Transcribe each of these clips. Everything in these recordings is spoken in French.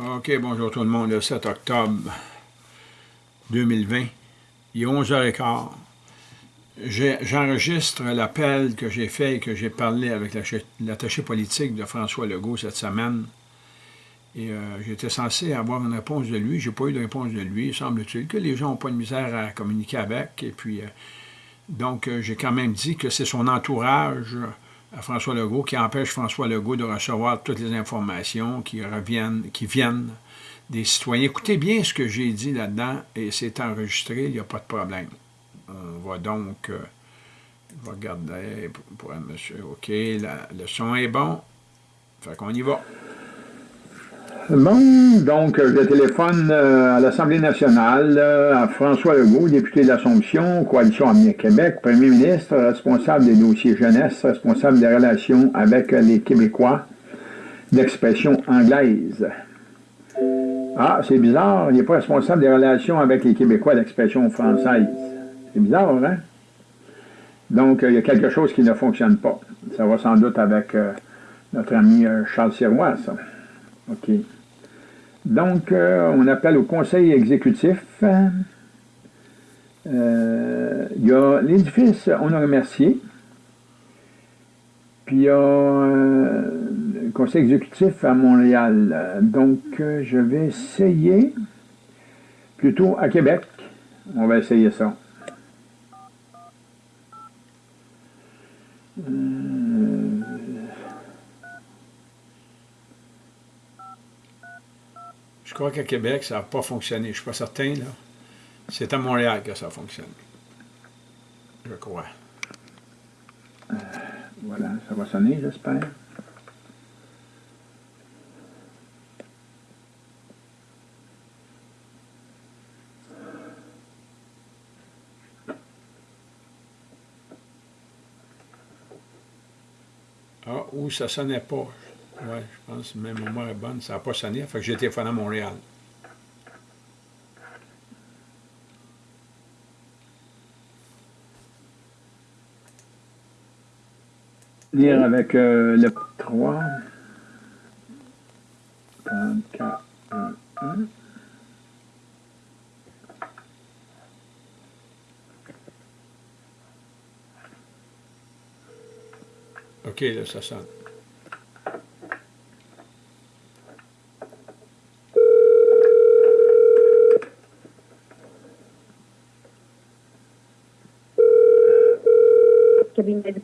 OK, bonjour tout le monde, le 7 octobre 2020, il est 11h15. J'enregistre l'appel que j'ai fait et que j'ai parlé avec l'attaché politique de François Legault cette semaine. Et euh, j'étais censé avoir une réponse de lui. J'ai pas eu de réponse de lui. Semble-t-il que les gens n'ont pas de misère à communiquer avec. Et puis, euh, donc, euh, j'ai quand même dit que c'est son entourage à François Legault qui empêche François Legault de recevoir toutes les informations qui reviennent, qui viennent des citoyens. Écoutez bien ce que j'ai dit là-dedans et c'est enregistré, il n'y a pas de problème. On va donc, euh, regarder pour, un monsieur, OK, le son est bon, fait qu'on y va. Bon, donc je téléphone euh, à l'Assemblée nationale euh, à François Legault, député de Coalition Avenir Québec, premier ministre, responsable des dossiers jeunesse, responsable des relations avec les Québécois d'expression anglaise. Ah, c'est bizarre, il n'est pas responsable des relations avec les Québécois d'expression française. C'est bizarre, hein? Donc, il y a quelque chose qui ne fonctionne pas. Ça va sans doute avec euh, notre ami Charles Sirois, ça. OK. Donc, euh, on appelle au conseil exécutif. Euh, il y a l'édifice On a remercié. Puis il y a euh, le conseil exécutif à Montréal. Donc, je vais essayer, plutôt à Québec, on va essayer ça. Crois qu'à Québec, ça n'a pas fonctionné. Je ne suis pas certain, là. C'est à Montréal que ça a fonctionné. Je crois. Euh, voilà, ça va sonner, j'espère. Ah, ou ça sonnait pas. Oui, je pense que même mémoire est bonne. Ça n'a pas sonné. Fait que j'ai téléphoné à Montréal. Lire avec euh, le 3. 34, 1, 1. OK, là, ça sonne.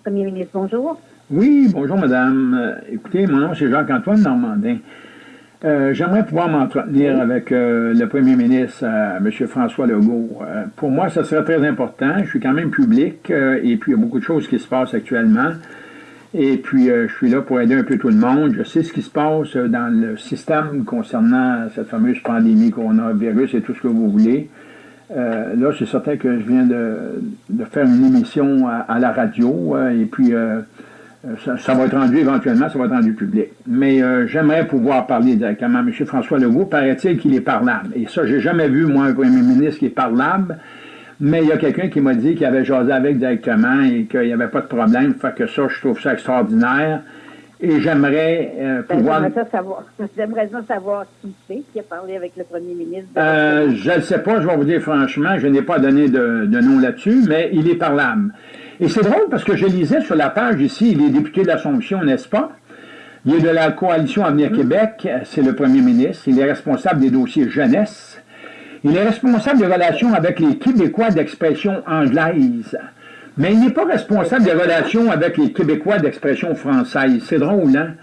Premier ministre. Bonjour. Oui, bonjour, madame. Euh, écoutez, mon nom, c'est Jacques-Antoine Normandin. Euh, j'aimerais pouvoir m'entretenir avec euh, le premier ministre, M. François Legault. pour moi, ça serait très important. Je suis quand même public et puis il y a beaucoup de choses qui se passent actuellement. Et puis, je suis là pour aider un peu tout le monde. Je sais ce qui se passe dans le système concernant cette fameuse pandémie coronavirus et tout ce que vous voulez. Euh, là, c'est certain que je viens de, faire une émission à, la radio, euh, et puis euh, ça, va être rendu éventuellement, ça va être rendu public. Mais j'aimerais pouvoir parler directement à M. François Legault. Paraît-il qu'il est parlable. Et ça, j'ai jamais vu, moi, un premier ministre qui est parlable. Mais il y a quelqu'un qui m'a dit qu'il avait jasé avec directement et qu'il n'y avait pas de problème. Fait que ça, je trouve ça extraordinaire. Et j'aimerais euh, ben, pouvoir... J'aimerais savoir, savoir qui c'est qui a parlé avec le premier ministre. Euh, je ne sais pas, je vais vous dire franchement, je n'ai pas donné de, nom là-dessus, mais il est parlable. Et c'est drôle parce que je lisais sur la page ici, il est député de l'Assomption, n'est-ce pas? Il est de la coalition Avenir mm. Québec, c'est le premier ministre. Il est responsable des dossiers jeunesse. Il est responsable des relations avec les Québécois d'expression anglaise. Mais il n'est pas responsable des relations avec les Québécois d'expression française. C'est drôle, hein?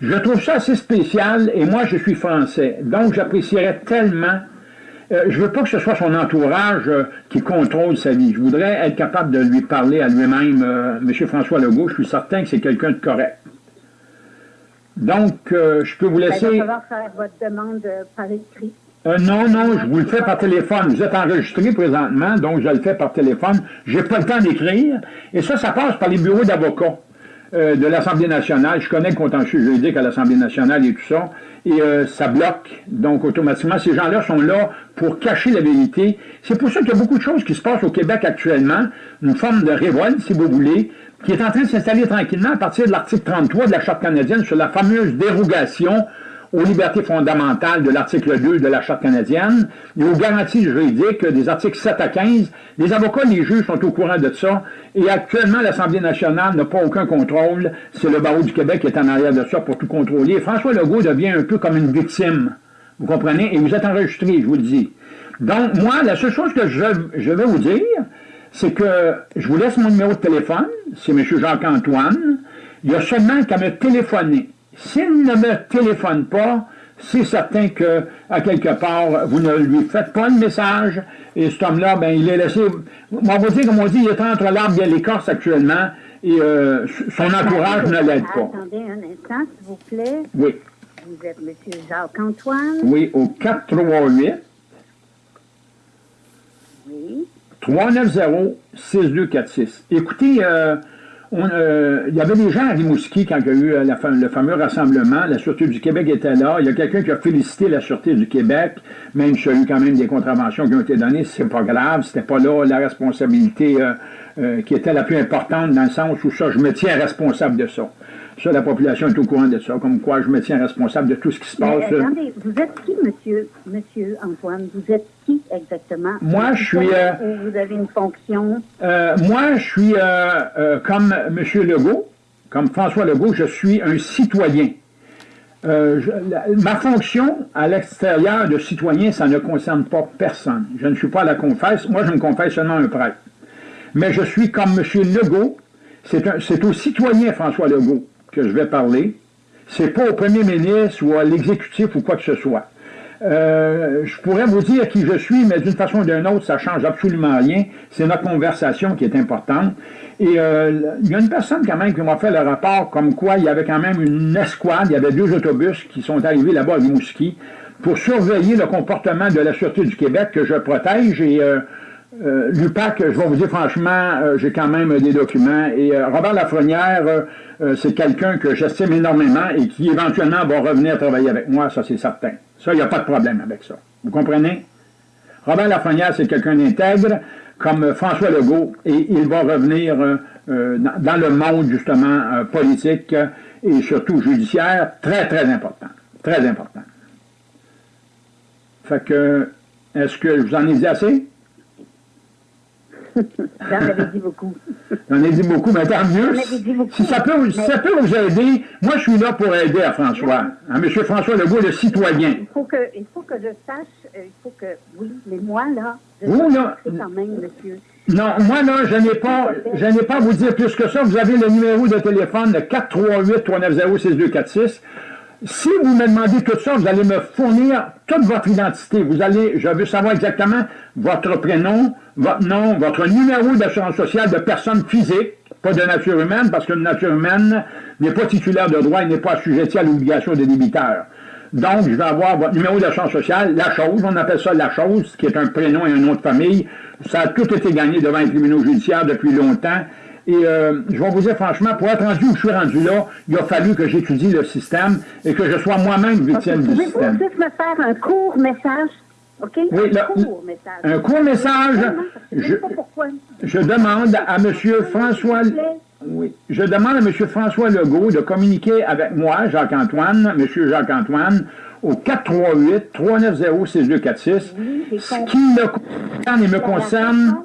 Je trouve ça assez spécial, et moi, je suis français. Donc, j'apprécierais tellement... Euh, je veux pas que ce soit son entourage euh, qui contrôle sa vie. Je voudrais être capable de lui parler à lui-même. Euh, M. François Legault, je suis certain que c'est quelqu'un de correct. Donc, je peux vous ben, laisser... Il va faire votre demande par écrit. Euh, non, non, je vous le fais par téléphone. Vous êtes enregistré présentement, donc je le fais par téléphone. J'ai pas le temps d'écrire. Et ça, ça passe par les bureaux d'avocats euh, de l'Assemblée nationale. Je connais le contentieux juridique à l'Assemblée nationale et tout ça. Et euh, ça bloque. Donc, automatiquement, ces gens-là sont là pour cacher la vérité. C'est pour ça qu'il y a beaucoup de choses qui se passent au Québec actuellement. Une forme de révolte, si vous voulez, qui est en train de s'installer tranquillement à partir de l'article 33 de la Charte canadienne sur la fameuse dérogation aux libertés fondamentales de l'article 2 de la Charte canadienne et aux garanties juridiques des articles 7 à 15. Les avocats, les juges sont au courant de ça et actuellement, l'Assemblée nationale n'a pas aucun contrôle. C'est le barreau du Québec qui est en arrière de ça pour tout contrôler. François Legault devient un peu comme une victime. Vous comprenez? Et vous êtes enregistré, je vous le dis. Donc, moi, la seule chose que je, je vais vous dire, c'est que je vous laisse mon numéro de téléphone, c'est M. Jacques-Antoine. Il y a seulement qu'à me téléphoner. S'il ne me téléphone pas, c'est certain que, à quelque part, vous ne lui faites pas le message, et cet homme-là, ben, il est laissé, on va dire, comme on dit, il est entre l'arbre et l'écorce actuellement, et euh, son entourage ne l'aide pas. Attendez un instant, s'il vous plaît. Oui. Vous êtes M. Jacques-Antoine. Oui, au 438 Oui. 390-6246. Écoutez, euh, euh, il y avait des gens à Rimouski quand il y a eu euh, le fameux rassemblement. La Sûreté du Québec était là. Il y a quelqu'un qui a félicité la Sûreté du Québec, même s'il y a eu quand même des contraventions qui ont été données. C'est pas grave. C'était pas là la responsabilité qui était la plus importante dans le sens où ça, je me tiens responsable de ça. Ça, la population est au courant de ça, comme quoi je me tiens responsable de tout ce qui se passe. Mais, attendez, vous êtes qui, monsieur, monsieur Antoine? Vous êtes qui exactement? Moi, je suis... Euh, vous avez une fonction? Euh, moi, je suis euh, comme monsieur Legault, comme François Legault, je suis un citoyen. Je, la, ma fonction à l'extérieur de citoyen, ça ne concerne pas personne. Je ne suis pas à la confesse. Moi, je me confesse seulement un prêtre. Mais je suis comme M. Legault. C'est au citoyen François Legault que je vais parler. C'est pas au premier ministre ou à l'exécutif ou quoi que ce soit. Euh, je pourrais vous dire qui je suis, mais d'une façon ou d'une autre, ça change absolument rien. C'est notre conversation qui est importante. Et euh, il y a une personne quand même qui m'a fait le rapport comme quoi il y avait quand même une escouade, il y avait deux autobus qui sont arrivés là-bas à Rimouski pour surveiller le comportement de la Sûreté du Québec que je protège et euh, euh, L'UPAC, je vais vous dire franchement, euh, j'ai quand même des documents. Et euh, Robert Lafrenière, euh, c'est quelqu'un que j'estime énormément et qui éventuellement va revenir travailler avec moi, ça c'est certain. Ça, il n'y a pas de problème avec ça. Vous comprenez? Robert Lafrenière, c'est quelqu'un d'intègre, comme François Legault, et il va revenir dans le monde, justement, politique et surtout judiciaire, très, très important. Très important. Fait que, est-ce que je vous en ai dit assez? J'en avais dit beaucoup. J'en ai dit beaucoup, mais tant mieux. Si ça, peut, si ça peut vous aider, moi je suis là pour aider à François, à M. François Legault, le citoyen. Il faut que, il faut que je sache, euh, il faut que, oui, mais moi là, je vous, là, quand même, monsieur. Non, moi là, je n'ai pas, je n'ai pas à vous dire plus que ça. Vous avez le numéro de téléphone de 438-390-6246. Si vous me demandez tout ça, vous allez me fournir toute votre identité. Vous allez, je veux savoir exactement votre prénom, votre nom, votre numéro d'assurance sociale de personne physique, pas de nature humaine, parce qu'une nature humaine n'est pas titulaire de droit et n'est pas assujettie à l'obligation des débiteurs. Donc, je vais avoir votre numéro d'assurance sociale, la chose, on appelle ça la chose, qui est un prénom et un nom de famille. Ça a tout été gagné devant les tribunaux judiciaires depuis longtemps. Et euh, je vais vous dire franchement, pour être rendu où je suis rendu là, il a fallu que j'étudie le système et que je sois moi-même victime du système. Pouvez-vous juste me faire un court message? OK? Oui, un court message. Un court message. Je, je, demande à M. François... Oui. Je demande à M. François Legault de communiquer avec moi, Jacques-Antoine, M. Jacques-Antoine, au 438-390-6246, oui, ce qui me concerne et me concerne...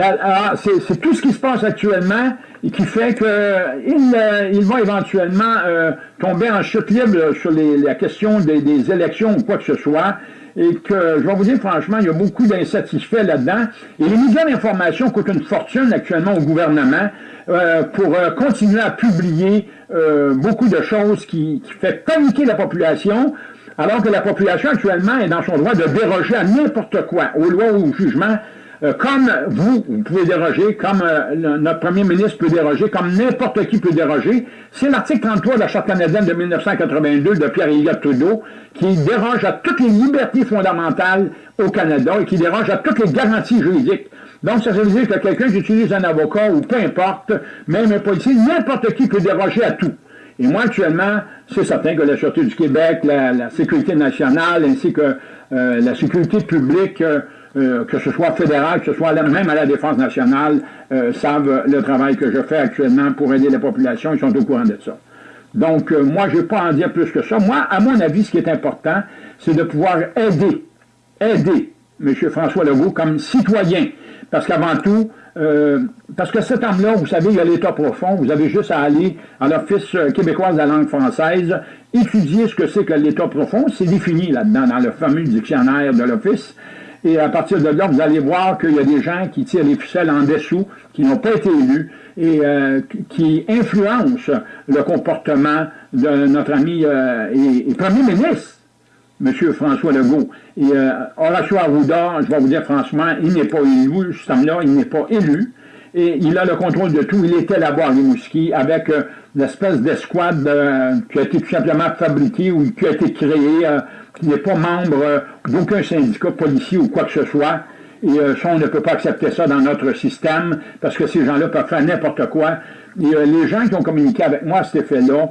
Ah, c'est tout ce qui se passe actuellement et qui fait qu'il euh, il va éventuellement euh, tomber en chute libre sur les, la question des, des, élections ou quoi que ce soit. Et que, je vais vous dire franchement, il y a beaucoup d'insatisfaits là-dedans. Et les médias d'information coûtent une fortune actuellement au gouvernement euh, pour euh, continuer à publier euh, beaucoup de choses qui, qui fait paniquer la population, alors que la population actuellement est dans son droit de déroger à n'importe quoi, aux lois ou aux jugements, comme vous, vous pouvez déroger, comme euh, notre premier ministre peut déroger, comme n'importe qui peut déroger, c'est l'article 33 de la Charte canadienne de 1982 de Pierre-Éliott Trudeau qui déroge à toutes les libertés fondamentales au Canada et qui déroge à toutes les garanties juridiques. Donc, ça veut dire que quelqu'un qui utilise un avocat ou peu importe, même un policier, n'importe qui peut déroger à tout. Et moi, actuellement, c'est certain que la Sûreté du Québec, la, Sécurité nationale, ainsi que euh, la sécurité publique, euh, euh, que ce soit fédéral, que ce soit même à la Défense nationale, euh, savent le travail que je fais actuellement pour aider la population, ils sont au courant de ça. Donc, euh, moi, je ne vais pas en dire plus que ça. Moi, à mon avis, ce qui est important, c'est de pouvoir aider, aider M. François Legault comme citoyen. Parce qu'avant tout, euh, parce que cet homme-là, vous savez, il y a l'État profond, vous avez juste à aller à l'Office québécois de la langue française, étudier ce que c'est que l'État profond, c'est défini là-dedans, dans le fameux dictionnaire de l'Office, et à partir de là, vous allez voir qu'il y a des gens qui tirent les ficelles en dessous, qui n'ont pas été élus, et euh, qui influencent le comportement de notre ami euh, et, Premier ministre, M. François Legault. Et euh, Horacio Arruda, je vais vous dire franchement, il n'est pas élu, ce homme-là, il n'est pas élu. Et il a le contrôle de tout. Il était là-bas Rimouski avec euh, l'espèce d'escouade qui a été tout simplement fabriquée ou qui a été créée qui n'est pas membre euh, d'aucun syndicat policier ou quoi que ce soit. Et euh, ça, on ne peut pas accepter ça dans notre système, parce que ces gens-là peuvent faire n'importe quoi. Et euh, les gens qui ont communiqué avec moi à cet effet-là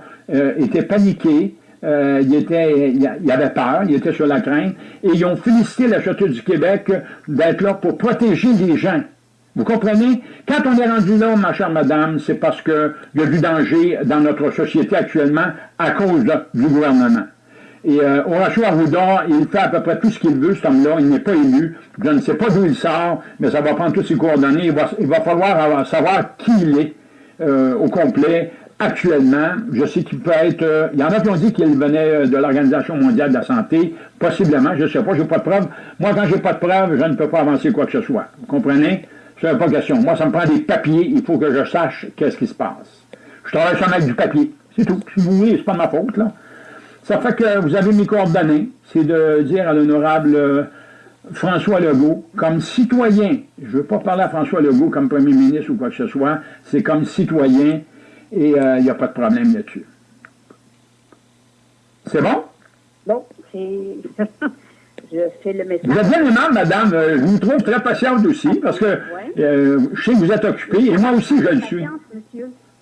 étaient paniqués, ils, étaient, ils avaient peur, ils étaient sur la crainte, et ils ont félicité la Château du Québec d'être là pour protéger les gens. Vous comprenez? Quand on est rendu là, ma chère madame, c'est parce qu'il y a du danger dans notre société actuellement à cause du gouvernement. Et euh, Horacio Arruda, il fait à peu près tout ce qu'il veut, cet homme-là. Il n'est pas élu. Je ne sais pas d'où il sort, mais ça va prendre toutes ses coordonnées. Il va, falloir savoir qui il est euh, au complet actuellement. Je sais qu'il peut être... Euh, il y en a qui ont dit qu'il venait de l'Organisation mondiale de la santé. Possiblement, je ne sais pas, je n'ai pas de preuves. Moi, quand je n'ai pas de preuves, je ne peux pas avancer quoi que ce soit. Vous comprenez? N'est pas question. Moi, ça me prend des papiers. Il faut que je sache qu'est-ce qui se passe. Je travaille sur avec du papier. C'est tout. Si vous voulez, c'est pas ma faute, là. Ça fait que vous avez mes coordonnées, c'est de dire à l'honorable euh, François Legault, comme citoyen, je ne veux pas parler à François Legault comme premier ministre ou quoi que ce soit, c'est comme citoyen et euh, il n'y a pas de problème là-dessus. C'est bon? Bon, c'est... je fais le message. Vous êtes bien aimable, madame. Euh, je vous trouve très patiente aussi, parce que je sais que vous êtes occupée, et moi aussi je le suis.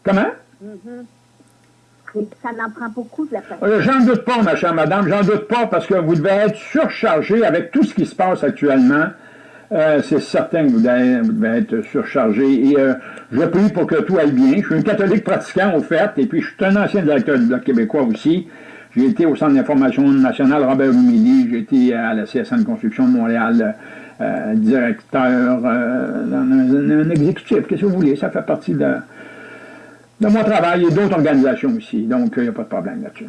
Comment? Mm-hmm ça n'en prend beaucoup de la patience. Euh, j'en doute pas, ma chère madame, j'en doute pas, parce que vous devez être surchargé avec tout ce qui se passe actuellement. Euh, c'est certain que vous devez, être surchargé. Et euh, je prie pour que tout aille bien. Je suis un catholique pratiquant, au fait, et puis je suis un ancien directeur du Bloc québécois aussi. J'ai été au Centre d'information nationale Robert Humilly, j'ai été à la CSN Construction de Montréal, directeur, un, exécutif, qu'est-ce que vous voulez, ça fait partie de de mon travail et d'autres organisations aussi. Donc, il n'y a pas de problème là-dessus.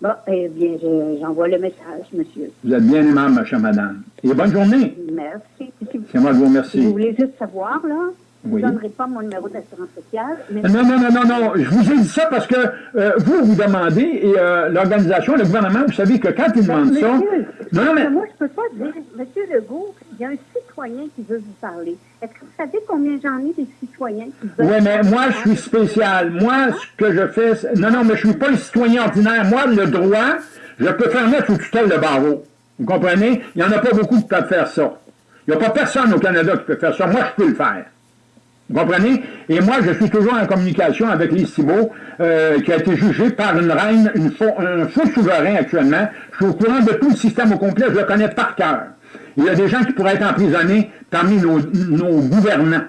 Bon, eh bien, j'envoie le message, monsieur. Vous êtes bien aimable, ma chère madame. Et bonne journée. Merci. C'est moi qui vous remercie. Vous voulez juste savoir, là, je ne donnerai pas mon numéro d'assurance sociale. Non, non, non, non, non. Je vous ai dit ça parce que euh, vous, vous demandez, et euh, l'organisation, le gouvernement, vous savez que quand ils ben, demandent ça... Non, non, mais... Moi, je ne peux pas dire, Monsieur Legault, il y a un citoyen qui veut vous parler. Est-ce que vous savez combien j'en ai des citoyens qui veulent... Oui, mais moi, je suis spécial. Moi, ce que je fais... Non, non, mais je ne suis pas un citoyen ordinaire. Moi, le droit, je peux faire mettre sous tutelle le barreau. Vous comprenez? Il n'y en a pas beaucoup qui peuvent faire ça. Il n'y a pas personne au Canada qui peut faire ça. Moi, je peux le faire. Vous comprenez? Et moi, je suis toujours en communication avec les euh, qui a été jugé par une reine, un faux souverain actuellement. Je suis au courant de tout le système au complet, je le connais par cœur. Il y a des gens qui pourraient être emprisonnés parmi nos, nos gouvernants.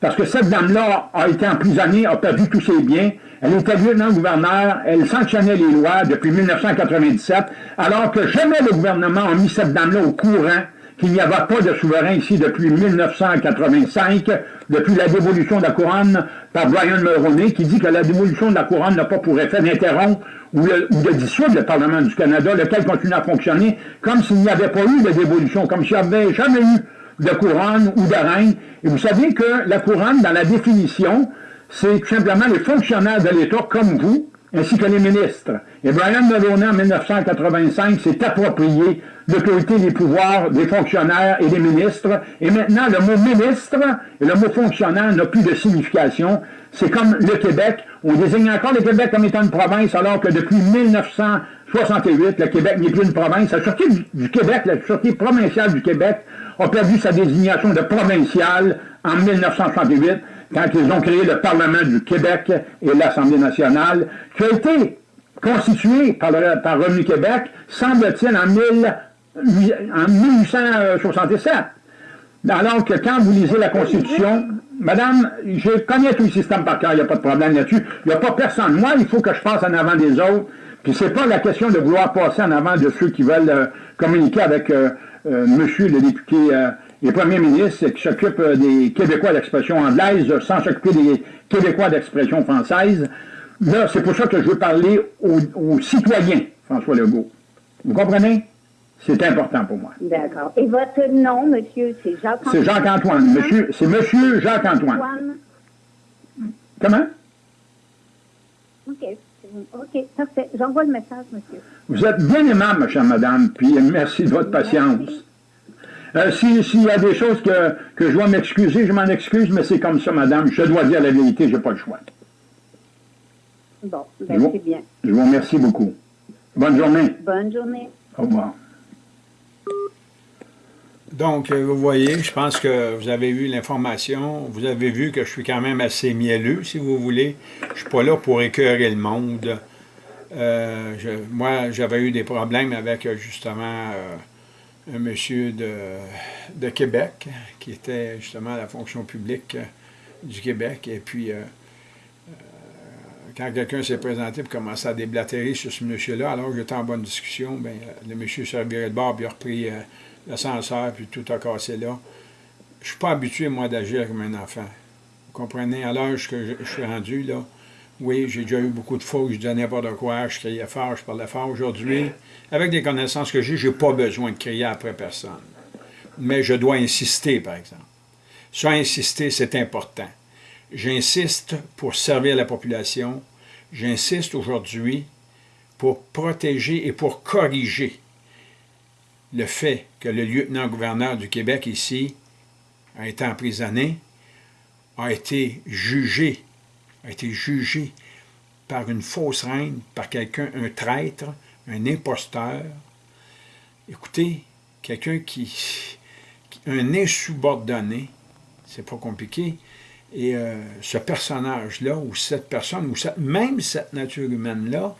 Parce que cette dame-là a été emprisonnée, a perdu tous ses biens. Elle était lieutenant-gouverneur, elle sanctionnait les lois depuis 1997, alors que jamais le gouvernement a mis cette dame-là au courant qu'il n'y avait pas de souverain ici depuis 1985, depuis la dévolution de la couronne par Brian Mulroney, qui dit que la dévolution de la couronne n'a pas pour effet d'interrompre ou, de dissoudre le Parlement du Canada, lequel continue à fonctionner comme s'il n'y avait pas eu de dévolution, comme s'il n'y avait jamais eu de couronne ou de reine. Et vous savez que la couronne, dans la définition, c'est tout simplement les fonctionnaires de l'État comme vous, ainsi que les ministres. Et Brian Mulroney, en 1985, s'est approprié l'autorité des pouvoirs des fonctionnaires et des ministres. Et maintenant, le mot ministre et le mot fonctionnaire n'a plus de signification. C'est comme le Québec. On désigne encore le Québec comme étant une province, alors que depuis 1968, le Québec n'est plus une province. La sortie du Québec, la sortie provinciale du Québec, a perdu sa désignation de provinciale en 1968 quand ils ont créé le Parlement du Québec et l'Assemblée nationale, qui a été constitué par, par Revenu Québec, semble-t-il, en, en 1867. Alors que quand vous lisez la Constitution, Madame, je connais tout le système par cœur, il n'y a pas de problème là-dessus. Il n'y a pas personne. Moi, il faut que je passe en avant des autres. Puis c'est pas la question de vouloir passer en avant de ceux qui veulent euh, communiquer avec euh, euh, monsieur le député et premier ministre qui s'occupe des Québécois d'expression anglaise sans s'occuper des Québécois d'expression française. Là, c'est pour ça que je veux parler aux citoyens, François Legault. Vous comprenez? C'est important pour moi. D'accord. Et votre nom, monsieur, c'est Jacques-Antoine? C'est Jacques-Antoine. Monsieur, c'est monsieur Jacques-Antoine. Comment? OK. OK, parfait. J'envoie le message, monsieur. Vous êtes bien aimable, ma chère madame, puis merci de votre patience. Euh, S'il y a des choses que, que je dois m'excuser, je m'en excuse, mais c'est comme ça, madame. Je dois dire la vérité, je n'ai pas le choix. Bon, ben c'est bien. Je vous remercie beaucoup. Bonne journée. Bonne journée. Au revoir. Donc, euh, vous voyez, je pense que vous avez eu l'information, vous avez vu que je suis quand même assez mielleux, si vous voulez. Je ne suis pas là pour écœurer le monde. Euh, moi, j'avais eu des problèmes avec, justement, euh, un monsieur de, Québec, qui était justement à la fonction publique du Québec. Et puis, quand quelqu'un s'est présenté pour commencer à déblatérer sur ce monsieur-là, alors que j'étais en bonne discussion, bien, le monsieur s'est reviré de bord, il a repris l'ascenseur, puis tout a cassé là. Je ne suis pas habitué, moi, d'agir comme un enfant. Vous comprenez? À l'âge que je, suis rendu, là, oui, j'ai déjà eu beaucoup de fois où je disais n'importe quoi, je criais fort, je parlais fort. Aujourd'hui, avec des connaissances que j'ai, je n'ai pas besoin de crier après personne. Mais je dois insister, par exemple. Ça, insister, c'est important. J'insiste pour servir la population. J'insiste aujourd'hui pour protéger et pour corriger le fait que le lieutenant-gouverneur du Québec ici a été emprisonné, a été jugé, a été jugé par une fausse reine, par quelqu'un, un traître, un imposteur. Écoutez, quelqu'un qui, un insubordonné, c'est pas compliqué, et euh, ce personnage-là, ou cette personne, ou même cette nature humaine-là,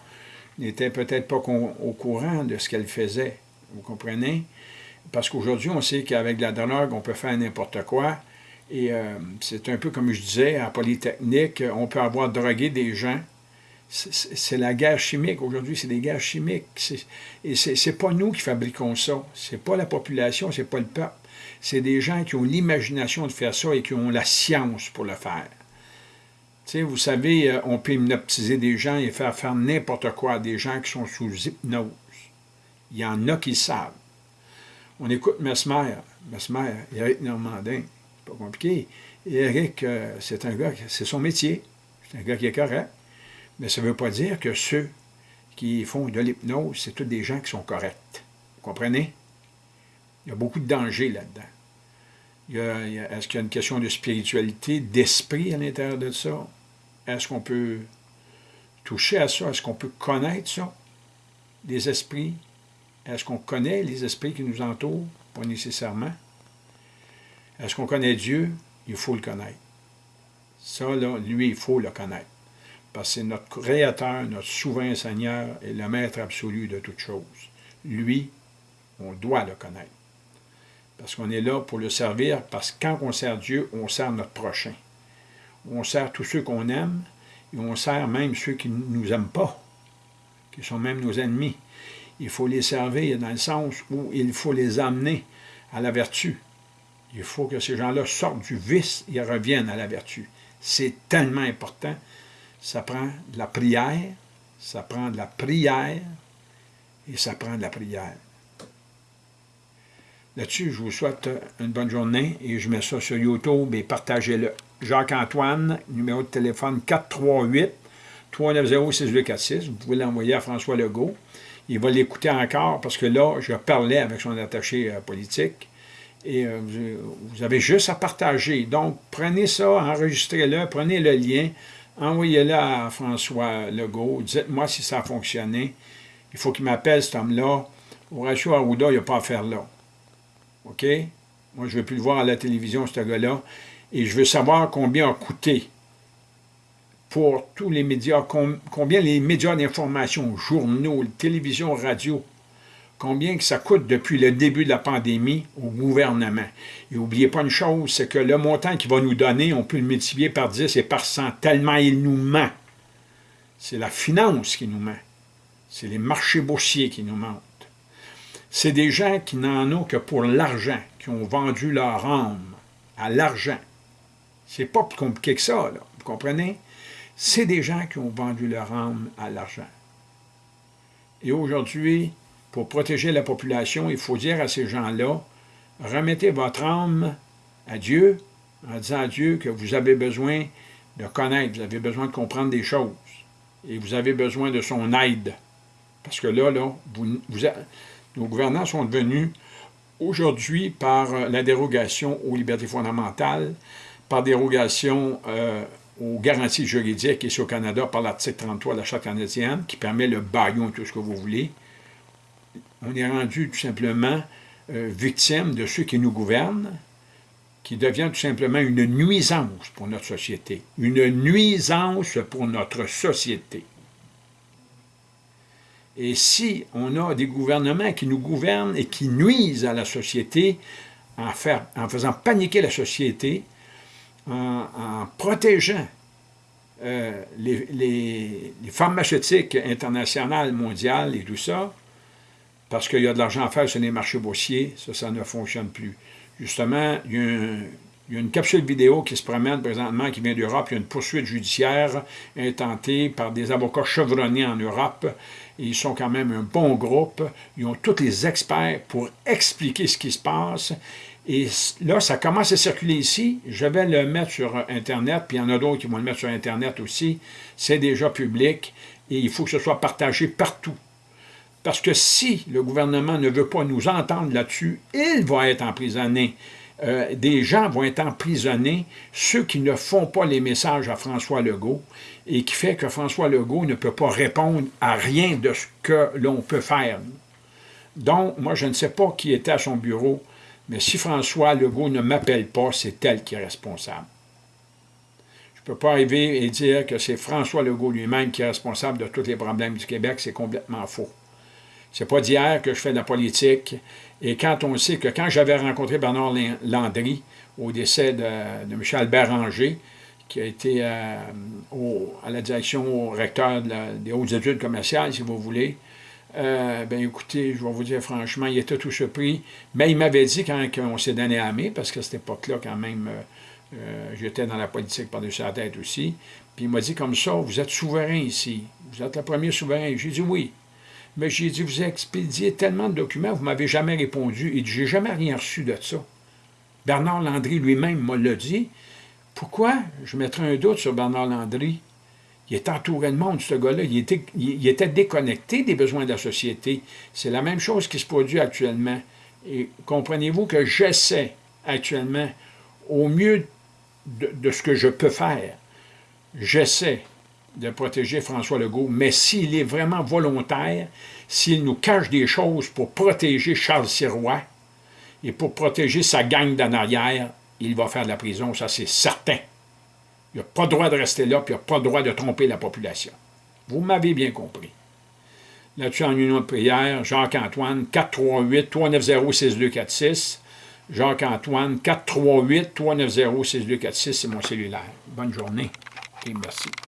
n'était peut-être pas au courant de ce qu'elle faisait. Vous comprenez? Parce qu'aujourd'hui, on sait qu'avec la drogue, on peut faire n'importe quoi. Et euh, c'est un peu comme je disais, à Polytechnique, on peut avoir drogué des gens. C'est la guerre chimique. Aujourd'hui, c'est des guerres chimiques. Et c'est pas nous qui fabriquons ça. C'est pas la population, c'est pas le peuple. C'est des gens qui ont l'imagination de faire ça et qui ont la science pour le faire. vous savez, euh, on peut hypnotiser des gens et faire faire n'importe quoi à des gens qui sont sous hypnose. Il y en a qui savent. On écoute Mesmer. Mesmer, Eric Normandin, pas compliqué. Eric, euh, c'est un gars, c'est son métier. C'est un gars qui est correct. Mais ça ne veut pas dire que ceux qui font de l'hypnose, c'est tous des gens qui sont corrects. Vous comprenez? Il y a beaucoup de dangers là-dedans. Est-ce qu'il y a une question de spiritualité, d'esprit à l'intérieur de ça? Est-ce qu'on peut toucher à ça? Est-ce qu'on peut connaître ça? Des esprits, est-ce qu'on connaît les esprits qui nous entourent? Pas nécessairement. Est-ce qu'on connaît Dieu? Il faut le connaître. Ça, là, lui, il faut le connaître. Parce que c'est notre Créateur, notre souverain Seigneur et le Maître absolu de toutes choses. Lui, on doit le connaître. Parce qu'on est là pour le servir, parce que quand on sert Dieu, on sert notre prochain. On sert tous ceux qu'on aime, et on sert même ceux qui ne nous aiment pas, qui sont même nos ennemis il faut les servir dans le sens où il faut les amener à la vertu. Il faut que ces gens-là sortent du vice et reviennent à la vertu. C'est tellement important. Ça prend de la prière, ça prend de la prière et ça prend de la prière. Là-dessus, je vous souhaite une bonne journée et je mets ça sur YouTube et partagez-le. Jacques-Antoine, numéro de téléphone 438 390 6246. Vous pouvez l'envoyer à François Legault il va l'écouter encore parce que là, je parlais avec son attaché euh, politique et euh, vous, avez juste à partager. Donc, prenez ça, enregistrez-le, prenez le lien, envoyez-le à François Legault, dites-moi si ça a fonctionné. Il faut qu'il m'appelle, cet homme-là. Horacio Arruda, il n'y a pas à faire là. OK? Moi, je ne veux plus le voir à la télévision, ce gars-là. Et je veux savoir combien a coûté pour tous les médias, combien les médias d'information, journaux, télévision, radio, combien que ça coûte depuis le début de la pandémie au gouvernement. Et n'oubliez pas une chose, c'est que le montant qu'il va nous donner, on peut le multiplier par 10 et par 100, tellement il nous ment. C'est la finance qui nous ment. C'est les marchés boursiers qui nous mentent. C'est des gens qui n'en ont que pour l'argent, qui ont vendu leur âme à l'argent. C'est pas plus compliqué que ça, vous comprenez? C'est des gens qui ont vendu leur âme à l'argent. Et aujourd'hui, pour protéger la population, il faut dire à ces gens-là, remettez votre âme à Dieu, en disant à Dieu que vous avez besoin de connaître, vous avez besoin de comprendre des choses, et vous avez besoin de son aide. Parce que là, nos gouvernants sont devenus aujourd'hui par la dérogation aux libertés fondamentales, par dérogation euh, aux garanties juridiques ici au Canada par l'article 33 de la Charte canadienne, qui permet le baillon, tout ce que vous voulez, on est rendu tout simplement euh, victime de ceux qui nous gouvernent, qui devient tout simplement une nuisance pour notre société. Une nuisance pour notre société. Et si on a des gouvernements qui nous gouvernent et qui nuisent à la société, en, faisant paniquer la société, en, protégeant euh, les, pharmaceutiques internationales, mondiales et tout ça, parce qu'il y a de l'argent à faire sur les marchés boursiers, ça, ça ne fonctionne plus. Justement, il y, a une capsule vidéo qui se promène présentement, qui vient d'Europe. Il y a une poursuite judiciaire intentée par des avocats chevronnés en Europe. Ils sont quand même un bon groupe. Ils ont tous les experts pour expliquer ce qui se passe. Et là, ça commence à circuler ici. Je vais le mettre sur Internet, puis il y en a d'autres qui vont le mettre sur Internet aussi. C'est déjà public et il faut que ce soit partagé partout. Parce que si le gouvernement ne veut pas nous entendre là-dessus, il va être emprisonné. Euh, des gens vont être emprisonnés, ceux qui ne font pas les messages à François Legault, et qui fait que François Legault ne peut pas répondre à rien de ce que l'on peut faire. Donc, moi, je ne sais pas qui était à son bureau, mais si François Legault ne m'appelle pas, c'est elle qui est responsable. Je ne peux pas arriver et dire que c'est François Legault lui-même qui est responsable de tous les problèmes du Québec, c'est complètement faux. C'est pas d'hier que je fais de la politique. Et quand on sait que quand j'avais rencontré Bernard Landry au décès de, Michel Béranger, qui a été euh, à la direction au recteur des hautes études commerciales, si vous voulez, euh, ben écoutez, je vais vous dire franchement, il était tout surpris. Mais il m'avait dit quand on s'est donné à mai, parce qu'à cette époque-là, quand même, euh, j'étais dans la politique par-dessus la tête aussi, puis il m'a dit comme ça, vous êtes souverain ici, vous êtes le premier souverain. J'ai dit oui. Mais j'ai dit, vous expédiez tellement de documents, vous ne m'avez jamais répondu. Il dit, j'ai jamais rien reçu de ça. Bernard Landry lui-même m'a le dit. Pourquoi? Je mettrais un doute sur Bernard Landry? Il est entouré de monde, ce gars-là. Il était, il, était déconnecté des besoins de la société. C'est la même chose qui se produit actuellement. Et comprenez-vous que j'essaie actuellement, au mieux de, de ce que je peux faire, j'essaie de protéger François Legault, mais s'il est vraiment volontaire, s'il nous cache des choses pour protéger Charles Sirois et pour protéger sa gang d'en arrière, il va faire de la prison, ça c'est certain. Il n'a pas le droit de rester là, puis il n'a pas le droit de tromper la population. Vous m'avez bien compris. Là-dessus, en union de prière, Jacques-Antoine, 438-390-6246. Jacques-Antoine, 438-390-6246, c'est mon cellulaire. Bonne journée et merci.